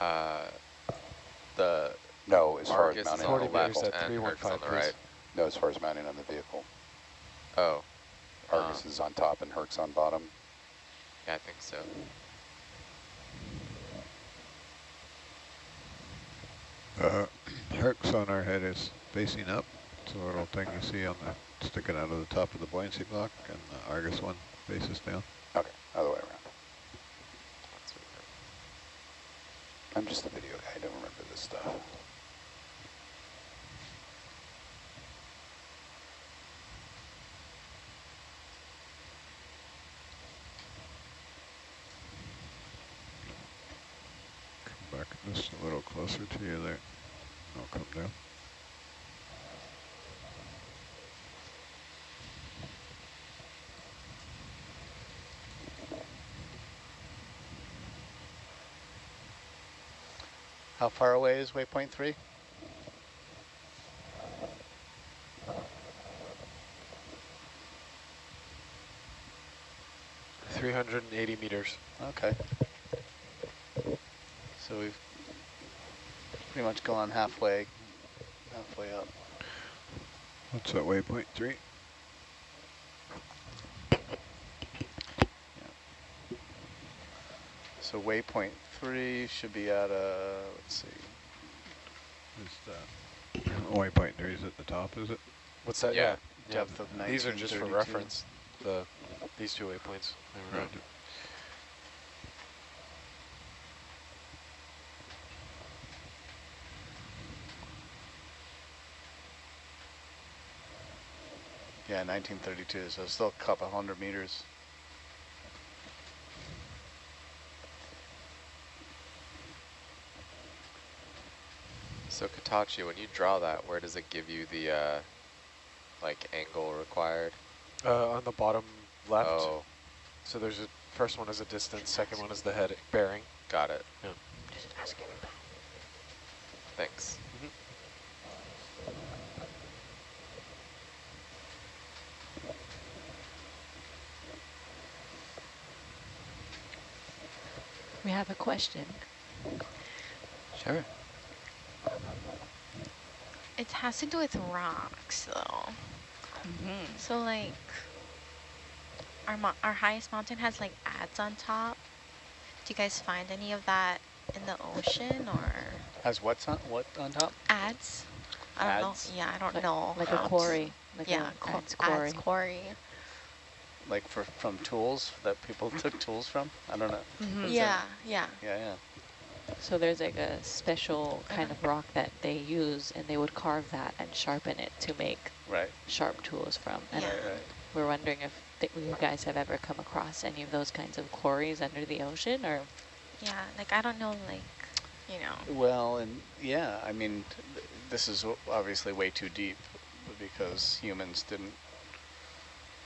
Uh, the No, as far as mounting on on the 40 the meters left vehicle. at and Herc's on the please. right. No, as far as mounting on the vehicle. Oh, Argus Um, is on top and Herc's on bottom. yeah, I think so. Uh, Herc sonar head is facing up. It's a little thing you see on the sticking out of the top of the buoyancy block, and the Argus one faces down. Okay, other way around. That's what we're- I'm just a video guy, I don't remember this stuff. Come back just a little closer to you there. I'll come down. How far away is waypoint three? Three hundred and eighty meters. Okay. So we've pretty much gone halfway, halfway up. What's that waypoint three? So waypoint three should be at a, let's see, Is the waypoint three is at the top, is it? What's that? Yeah. Yeah. depth of These are just for reference. The these two waypoints. They Right. yeah, 1932, so still a couple hundred meters. So Katachi, when you draw that, where does it give you the uh, like angle required? Uh, on the bottom left. Oh, So there's a first one is a distance, second one is the head bearing. got it. Yeah. Thanks. We have a question. Sure. It has to do with rocks, though. Mm-hmm. So, like, our mo our highest mountain has like adze on top. Do you guys find any of that in the ocean or Has what's on, what on top? ads? I don't Ads? know. Yeah, I don't Like, know. like how a quarry. Like yeah, a qu- adze quarry. adze quarry. Like for from tools that people took tools from? I don't know. Mhm. Is Yeah, yeah. Yeah, yeah. So there's like a special kind of rock that they use and they would carve that and sharpen it to make Right, sharp tools from. And Yeah. right, right. we're wondering if th you guys have ever come across any of those kinds of quarries under the ocean or Yeah, like I don't know, like, you know. Well, and yeah, I mean, th- this is obviously way too deep because humans didn't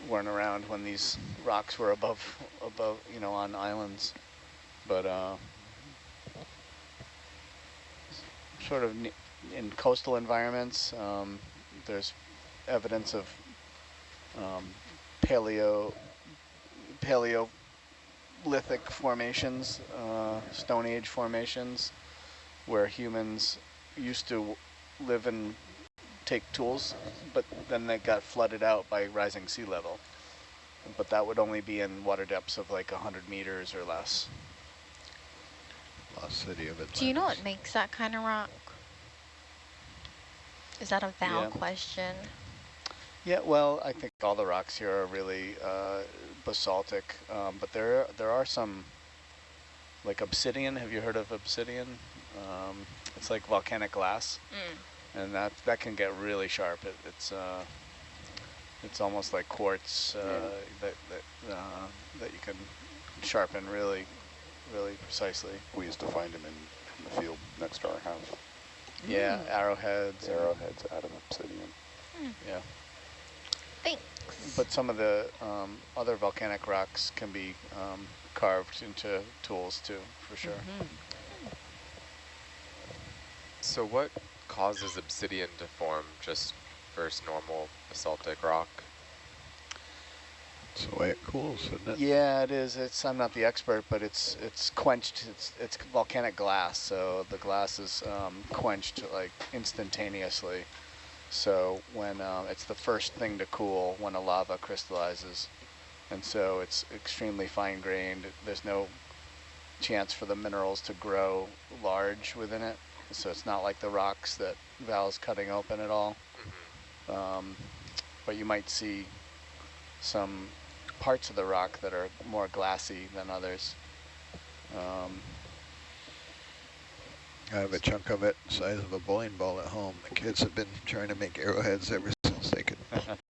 weren't around when these rocks were above above you know on islands, but uh, sort of in coastal environments, um, there's evidence of um, paleo paleolithic formations, uh, Stone Age formations where humans used to live and take tools, but then they got flooded out by rising sea level. But that would only be in water depths of like 100 meters or less. Lost city of Atlantis. Do you know what makes that kind of rock? Is that a valid Yeah. question? Yeah, well, I think all the rocks here are really uh, basaltic, um, but there there are some like obsidian. Have you heard of obsidian? Um, it's like volcanic glass. Mm. and that that can get really sharp. It, it's uh, it's almost like quartz uh, that that uh, that you can sharpen really, really precisely. We used to find them in, in the field next to our house. Yeah, arrowheads, Arrowheads out of obsidian. Yeah, Thanks. but some of the um, other volcanic rocks can be um, carved into tools too, for sure. Mhm. So what causes obsidian to form just versus normal basaltic rock? It's the way it cools, isn't it? Yeah, it is. It's I'm not the expert, but it's it's quenched. It's it's volcanic glass, so the glass is um, quenched like instantaneously. So when um, it's the first thing to cool when a lava crystallizes, and so it's extremely fine grained. There's no chance for the minerals to grow large within it. So it's not like the rocks that Val's cutting open at all. Um, but you might see some parts of the rock that are more glassy than others. Um, I have a chunk of it the size of a bowling ball at home. The kids have been trying to make arrowheads ever since they could